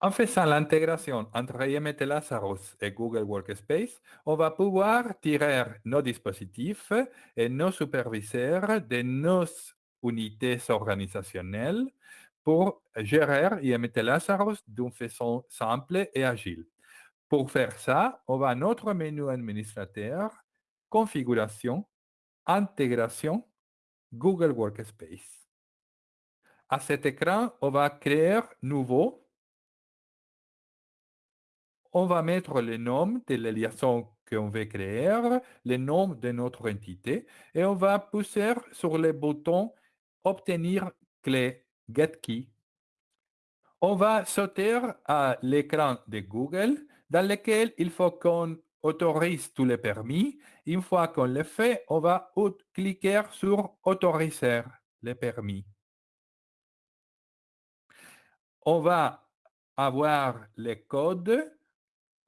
En faisant l'intégration entre IMT Lazarus et Google Workspace, on va pouvoir tirer nos dispositifs et nos superviseurs de nos unités organisationnelles pour gérer IMT Lazarus d'une façon simple et agile. Pour faire ça, on va à notre menu administrateur, configuration, intégration, Google Workspace? À cet écran, on va créer nouveau. On va mettre le nom de la liaison qu'on veut créer, le nom de notre entité et on va pousser sur le bouton Obtenir clé Get Key. On va sauter à l'écran de Google dans lequel il faut qu'on autorise tous les permis. Une fois qu'on le fait, on va cliquer sur Autoriser les permis. On va avoir les codes,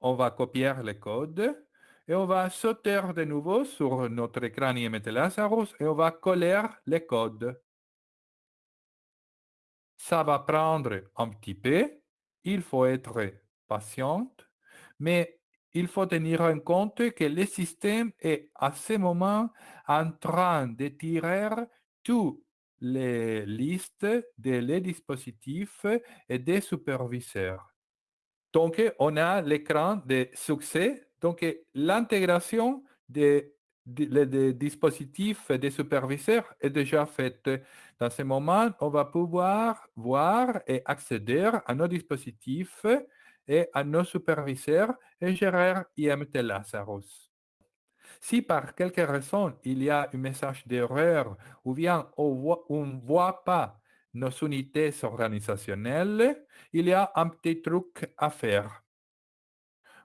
on va copier les codes et on va sauter de nouveau sur notre écran IMT et on va coller les codes. Ça va prendre un petit peu, il faut être patient, mais il faut tenir en compte que le système est à ce moment en train de tirer toutes les listes des dispositifs et des superviseurs. Donc, on a l'écran de succès. Donc, l'intégration des, dispositifs des superviseurs est déjà faite. Dans ce moment, on va pouvoir voir et accéder à nos dispositifs et à nos superviseurs et gérer IMT Lazarus. Si par quelque raison il y a un message d'erreur ou bien on ne voit pas nos unités organisationnelles, il y a un petit truc à faire.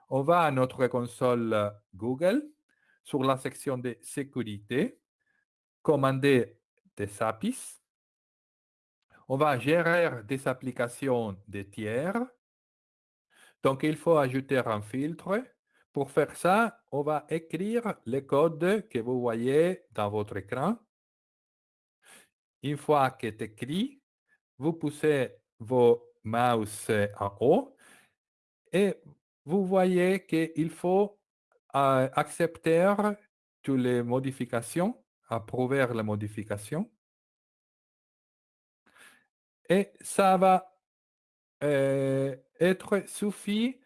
On va à notre console Google, sur la section de sécurité, commander des APIs. On va gérer des applications de tiers. Donc, il faut ajouter un filtre. Pour faire ça, on va écrire le code que vous voyez dans votre écran. Une fois que c'est écrit, vous poussez vos mouse en haut et vous voyez qu'il faut euh, accepter toutes les modifications, approuver les modifications. Et ça va euh, être suffit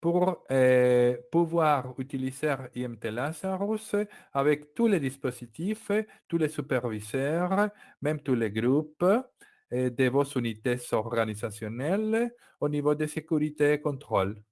pour euh, pouvoir utiliser IMT Lazarus avec tous les dispositifs, tous les superviseurs, même tous les groupes de vos unités organisationnelles au niveau de sécurité et contrôle.